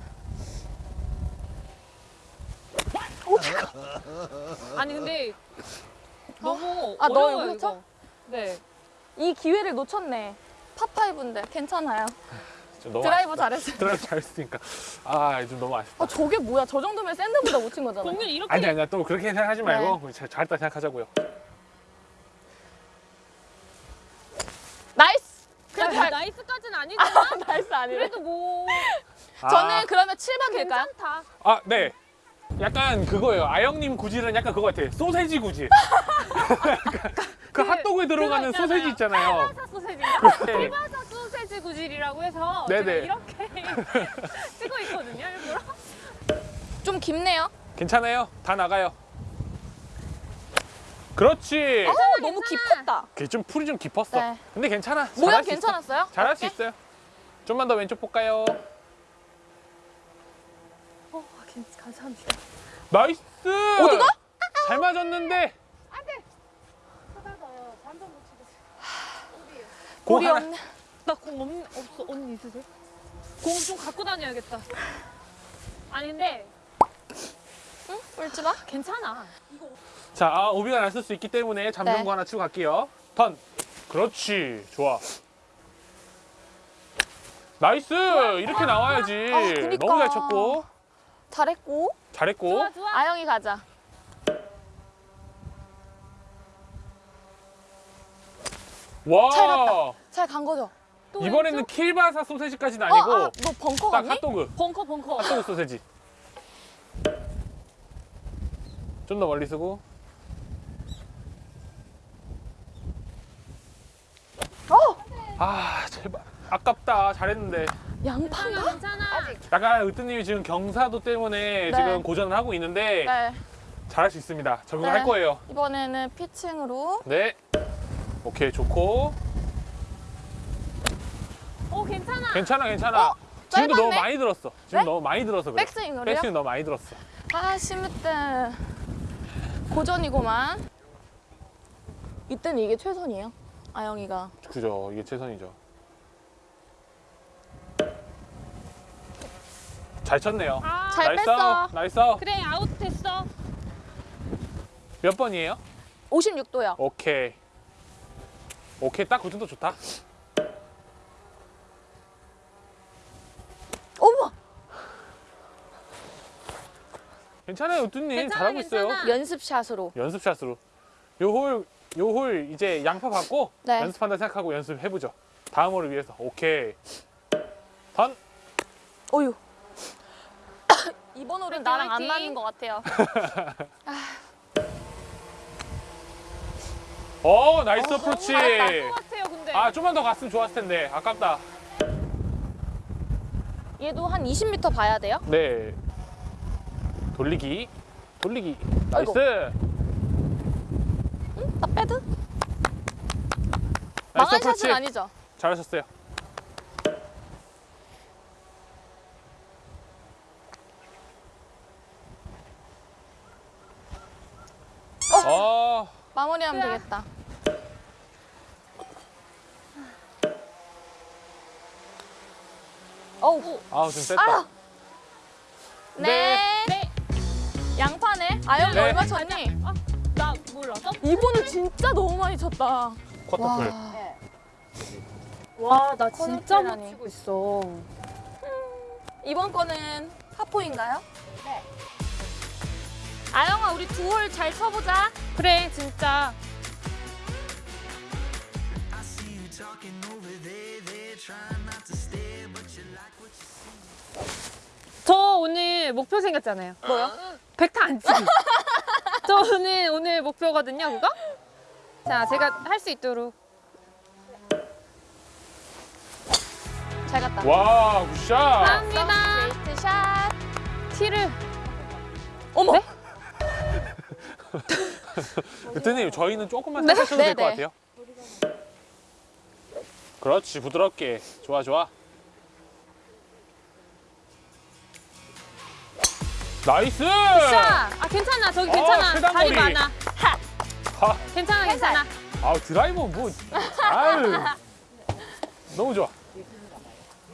아니 근데 너무 아, 너 어려워요 쳐? 이거. 네. 이 기회를 놓쳤네. par five인데 괜찮아요. 좀 너무 드라이버. 잘했어요. 드라이브 잘했으니까. 아, 좀 너무 아쉽다. 아 저게 뭐야? 저 정도면 샌드보다 못 친 거잖아. 공연 이렇게 아니 아니야. 또 그렇게 생각하지 말고 잘, 잘했다 생각하자고요. nice. 그래 잘- nice까지는 아니잖아. nice 아니래. 그래도 뭐 저는 그러면 7번 될까요? 괜찮다. 아, 네. 약간 그거예요. 아영님 구질은 약간 그거 같아. 소세지 구질. 그 핫도그에 들어가는 그거 소세지 있잖아요. 소세지인가? 네. 피바사 소세지 구질이라고 해서 네네. 제가 이렇게 찍고 있거든요 일부러. 좀 깊네요. 괜찮아요. 다 나가요. 그렇지. 어, 너무 깊었다. 그게 좀 풀이 좀 깊었어. 네. 근데 괜찮아. 모양. 괜찮았어요? 잘할 수 있어요. 좀만 더 왼쪽 볼까요? 어, 감사합니다. nice. 어디가? 잘 맞았는데. 공 우리 하나. 나공 없어 언니 있으세요? 공 좀 갖고 다녀야겠다. 아니 근데 울지 마. 괜찮아. 자, 아, 오비가 났을 수 있기 때문에 잠정 네. 거 하나 치고 갈게요. 턴. 그렇지. 좋아. nice. 이렇게 나와야지. 아, 그니까. 너무 잘 쳤고. 잘했고. 잘했고. 좋아 좋아. 아영이 가자. 와. 잘 갔다. 잘 간 거죠? 또 이번에는 왼쪽? 킬바사 소세지까지는 어, 아니고 아, 너 벙커 딱 갔니? 핫도그. 벙커 벙커. 핫도그 소세지. 좀 더 멀리 쓰고. 아, 제발. 아깝다. 잘했는데. 양파가? 괜찮아. 약간 으뜨님이 지금 경사도 때문에 네. 지금 고전을 하고 있는데 네. 잘할 수 있습니다. 적응할 네. 거예요. 이번에는 피칭으로. 네. 오케이, 좋고. 어 괜찮아. 괜찮아. 어? 지금도 너무 짧았네? 많이 들었어. 지금 네? 너무 많이 들어서 그래. 백스윙으로요? 백스윙 너무 많이 들었어. 아, 심으뜨. 고전이고만. 이때는 이게 최선이에요. 아영이가. 그죠. 이게 최선이죠. 잘 쳤네요. 아 잘 nice 뺐어. out, nice out. 그래 아웃 됐어. 몇 번이에요? 56도요. 오케이. 오케이, 딱그 정도 좋다. 어머! 괜찮아요, 우뚜님. 괜찮아, 잘하고 있어요. 괜찮아. 연습샷으로. 연습샷으로. 요 홀, 요 홀 이제 양파 받고 네. 연습한다 생각하고 연습해보죠. 다음 홀을 위해서. 오케이. 턴. 어휴. 이번 홀은 나랑 안. 맞는 것 같아요. 오, nice 어프로치. 잘할 것 같아요 근데. 아, 좀만 더 갔으면 좋았을 텐데. 아깝다. 얘도 한 20m 봐야 돼요? 네. 돌리기. 돌리기. 나이스. 아이고. 나 빼드? 나이스 망한. 샷은 아니죠? 잘하셨어요. 어. 마무리하면 되겠다. 어우. 아우 좀 셌다. 아! 네. 네. 양파네. 아영이 네. 얼마 쳤니? 아, 나 몰라서? 이번은 진짜 너무 많이 쳤다. 쿼터풀. 와, 나 진짜 못. 치고 있어. 이번 거는 사포인가요? 네. 아영아, 우리 두 홀 잘 쳐보자. 그래, 진짜. 저 오늘 목표 생겼잖아요. 뭐요? 백타 안 치기. 저 오늘 오늘 목표거든요, 그거? 자, 제가 할 수 있도록. 잘 갔다. 와 good shot 감사합니다. straight shot. 티를 어머. 네? 그때님 저희는 조금만 네. 살짝 쳐도 될것 네, 같아요 그렇지 부드럽게 좋아 좋아 nice 자, 아 괜찮아. 저기 괜찮아. 어, 다리. 많아. 아, 괜찮아, 괜찮아. 아 드라이버 뭐 아유 너무 좋아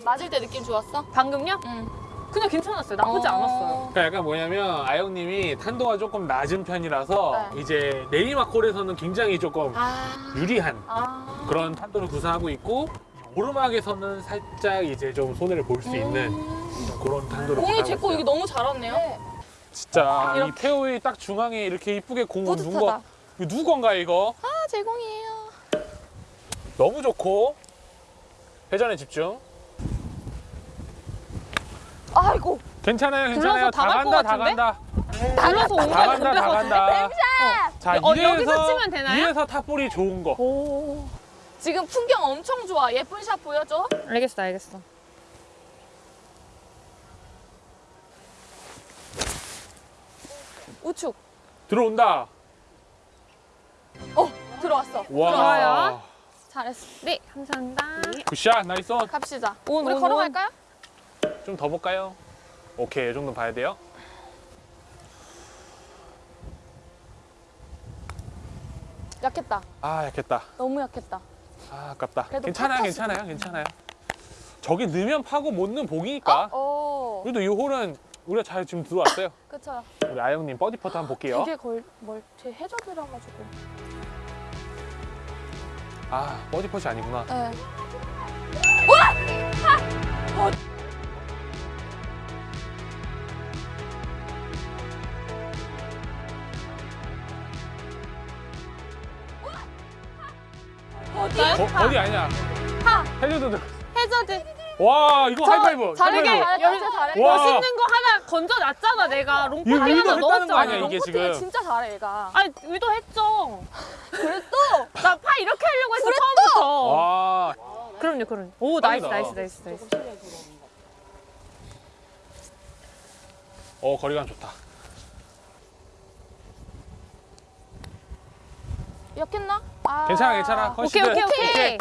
맞을 때 느낌 좋았어? 방금요? 응. 그냥 괜찮았어요. 나쁘지 어. 않았어요. 그러니까 약간 뭐냐면 아영님이 탄도가 조금 낮은 편이라서 네. 이제 내리막골에서는 굉장히 조금 아. 유리한 아. 그런 탄도를 구사하고 있고 오르막에서는 살짝 이제 좀 손해를 볼수 있는 그런 탄도를 공이 제거. 여기 너무 잘 왔네요. 진짜 이 페어웨이 딱 중앙에 이렇게 이쁘게 공을 누 뿌듯하다. 거 이거 누구 건가 이거 아, 제 공이에요. 너무 좋고 회전에 집중 아이고. 괜찮아요 괜찮아요 다 간다 다 같은데? 간다 불러서 온다거 간다 다 간다 자 어, 이래서 여기서 치면 되나요? 이래서 탑볼이 좋은 거 오. 지금 풍경 엄청 좋아. 예쁜 샷 보여줘. 알겠어, 알겠어. 우측. 들어온다 어, 들어왔어. 와 좋아요. 잘했어. 네, 감사합니다. good shot nice on. 갑시다. 온, 우리 온, 걸어갈까요? 좀 더 볼까요? 오케이 이 정도 봐야 돼요 약했다. 아 약했다 너무 약했다. 아 아깝다 그래도 괜찮아요 파 괜찮아요 괜찮아요 저기 넣으면 파고 못 넣으면 보기니까 어. 그래도 이 홀은 우리가 잘 지금 들어왔어요 그쵸. 우리 아영님 버디 퍼트 한번 볼게요 되게 걸, 뭘, 제 해저드라 가지고. 아 버디 퍼트 아니구나 네. 버, 버디 아니야 파. 해줘도 돼. 해저드. 와 이거 하이파이브 잘하게. 하이파이브 잘했다. 와. 멋있는 거 하나 건져놨잖아, 내가. long putt 이거 하나 의도했다는 거 아니야, 넣었잖아. 이게 지금. 진짜 잘해, 얘가. 아니, 의도했죠. 그래도 나파 이렇게 하려고 했어, 처음부터. 와 그럼요, 그럼요. 오, nice, 짱이다. nice, nice, nice. 어, 거리감 좋다 약했나? 아. 괜찮아 괜찮아 오케이, concede 오케이, 오케이.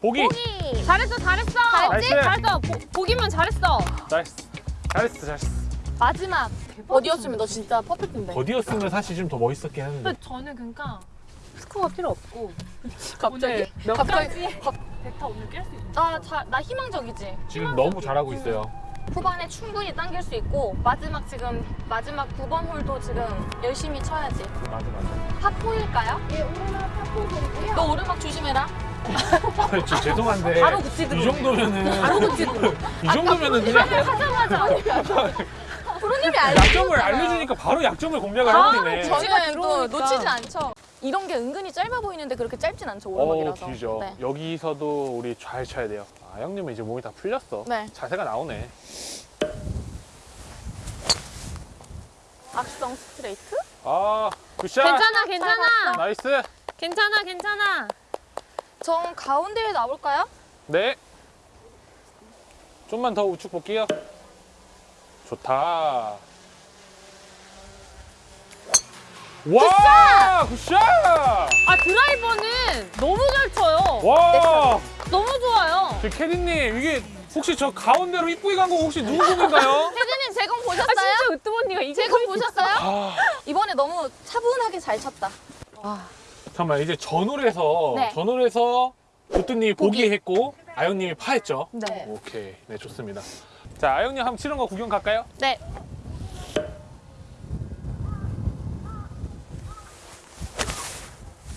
보기 보기. 잘했어, 잘했어. nice. 잘했어. 보, 보기면 잘했어. nice 잘했어 잘했어 마지막. 버디였으면 너 진짜 perfect인데. 버디였으면 사실 좀 더 멋있었긴 했는데 저는 그러니까 스코어가 필요 없고 갑자기? 몇 갑자기? 가지 오늘 깰 수 있어. 나, 자, 나 희망적이지. 지금 너무 잘하고 있어요 후반에 충분히 당길 수 있고 마지막 지금 마지막 9번 홀도 지금 열심히 쳐야지. 맞아 맞아 파포일까요? 예, 오르막 파포 드리고요. 너 오르막 조심해라. 아니, 저 죄송한데 바로 그치 들어오네. 이 정도면은 바로 그치 들어오네. 이 정도면은 그냥 프로님이 약점을 알려주니까 바로 약점을 공략을 아, 해버리네 저- 저는 또. 놓치진 않죠. 이런 게 은근히 짧아 보이는데 그렇게 짧진 않죠 어 오르막이라서. 길죠 네. 여기서도 우리 잘 쳐야 돼요 아 형님은 이제 몸이 다 풀렸어 네. 자세가 나오네 악성 스트레이트? 아 good shot 괜찮아, 괜찮아. nice 괜찮아, 괜찮아. 전 가운데에 나올까요? 네 좀만 더 우측 볼게요 좋다 와 good shot 아, 드라이버는 너무 잘 쳐요. 와 너무 좋아요. 저 캐디님 이게 혹시 저 가운데로 이쁘게 간 거 혹시 누구 공인가요? 혜진님 제공 아, 보셨어요? 진짜 으뜸 언니가 이게 제공 보셨어요? 아 이번에 너무 차분하게 잘 쳤다. 잠깐만 이제 전홀에서 네. 전홀에서 우뚜님이 보기 했고 아영님이 파했죠? 네. 오케이 네 좋습니다 자 아영님 한번 치는 거 구경 갈까요? 네.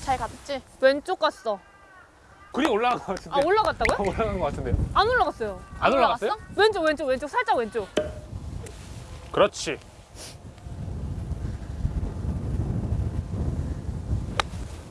잘 갔지? 왼쪽 갔어. 그림 올라간 것 같은데 아, 올라갔다고요? 올라간 것 같은데요 안 올라갔어요. 안 올라갔어요? 왼쪽, 왼쪽, 왼쪽. 살짝 왼쪽. 그렇지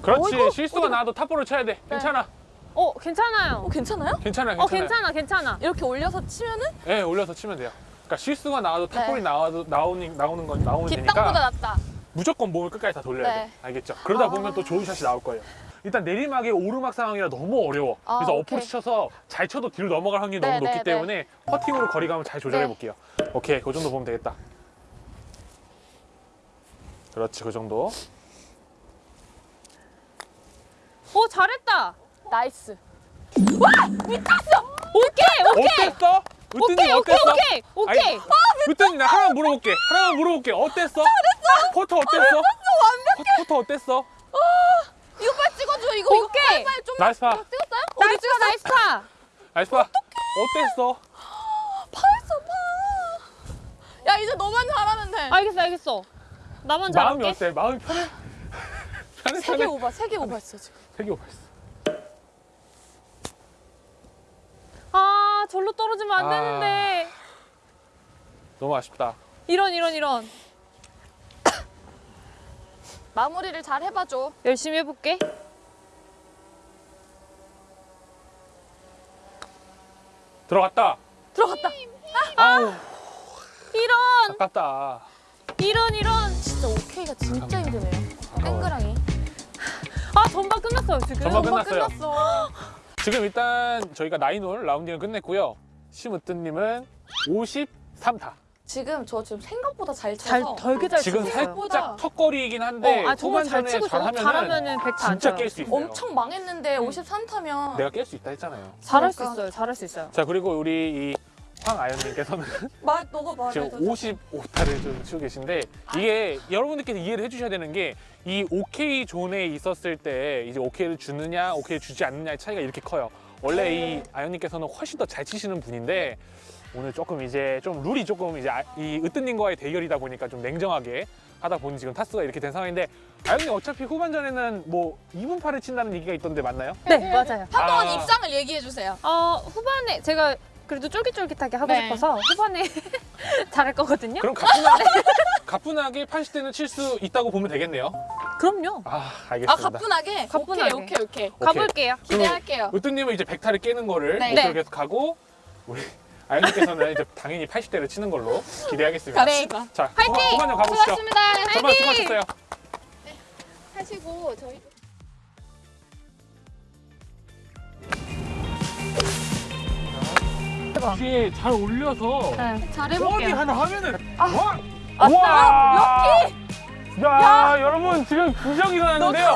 그렇지 어이구, 실수가 어디가? 나도 탑볼을 쳐야 돼 괜찮아 어, 괜찮아요. 어 괜찮아요? 괜찮아 어, 괜찮아 괜찮아, 괜찮아. 이렇게 올려서 치면은 네 올려서 치면 돼요 그러니까 실수가 나와도 탑볼이 네. 나와도 나오는 나오는 건 나오는 뒷땅보다 되니까 낫다. 무조건 몸을 끝까지 다 돌려야 네. 돼. 알겠죠? 그러다 아. 보면 또 좋은 샷이 나올 거예요. 일단 내리막에 오르막 상황이라 너무 어려워. 아, 그래서. 어프로치 쳐서 잘 쳐도 뒤로 넘어갈 확률이 네, 너무 높기 네, 네. 때문에 퍼팅으로 거리감을 잘 조절해 네. 볼게요. 오케이, 그 정도 보면 되겠다. 그렇지, 그 정도. 오 잘했다. nice. 오케이 오케이 어땠어? 으뜸님 오케이 오케이 어땠어? 오케이 오케이. 으뜸님 나 하나만 물어볼게. 하나만 물어볼게. 어땠어? 잘했어. 퍼터 어땠어? 완벽해. 퍼터 어땠어? 이거 빨리 찍어줘. 이거 이거 오케이. 빨리 빨리 좀. nice 파. 찍었어요? nice 파 nice 파. nice 파. 어땠어? 파했어 파. 야 이제 너만 잘하면 돼. 알겠어 알겠어. 나만 마음이 잘할게. 어때? 마음이 편해? 편해 세개? 오버 세개 오버했어 지금. 세개 오버했어. 아 절로 떨어지면 안 아. 되는데. 너무 아쉽다. 이런 이런 이런. 마무리를 잘 해봐줘. 열심히 해볼게. 들어갔다. 들어갔다. 아우 이런 아깝다. 이런 이런. 진짜 오케이가 진짜 힘드네요. 땡그랑이. 아 전반 끝났어요 지금. 전반 끝났어요. 끝났어. 지금 일단 저희가 나인홀 라운딩을 끝냈고요. 심으뜸님은 53타. 지금 저 지금 생각보다 잘 쳐서 잘 덜게 잘 지금. 살짝 턱걸이긴 한데 어, 아 정말 잘 후반전에 치고. 잘하면은 잘하면은 백타 안 진짜 쳐요. 깰 수 있어요. 엄청 망했는데 53타면 내가 깰 수 있다 했잖아요. 잘할 수 그러니까. 있어요. 잘할 수 있어요. 자 그리고 우리 이 황아연님께서는 말 너가 말해. 지금 55타를 좀 치고 계신데 이게 여러분들께서 이해를 해주셔야 되는 게이 OK 존에 있었을 때 이제 OK를 주느냐 OK를 주지 않느냐의 차이가 이렇게 커요. 원래 이 아연님께서는 훨씬 더 잘 치시는 분인데 오늘 조금 이제 좀 룰이 조금 이제 아- 이 으뜸님과의 대결이다 보니까 좀 냉정하게 하다 보니 지금 타수가 이렇게 된 상황인데 아연님 어차피 후반전에는 뭐 2분파를 친다는 얘기가 있던데 맞나요? 네 맞아요. 한동안 아. 입장을 얘기해 주세요. 어 후반에 제가 그래도 쫄깃쫄깃하게 하고 네. 싶어서 후반에 잘할 거거든요. 그럼 가뿐하게, 가뿐하게 80대는 칠 수 있다고 보면 되겠네요. 그럼요. 아아 알겠습니다. 가뿐하게. 가뿐하게. 오케이 오케이 오케이. 가볼게요. 기대할게요. 으뜸님은 이제 100타를 깨는 거를 네. 목표로 네. 계속 하고 우리 아연님께서는 이제 당연히 80대를 치는 걸로 기대하겠습니다. 네. 자, 후반, 후반전 가보시죠. 수고하셨습니다. 정말 수고하셨어요. 하시고 저희. 뒤에 잘 올려서 네, 버디 잘해볼게요. 하나 하면은 아, 와! 와! 럭키! 야, 여러분 지금 기적 일어났는데요.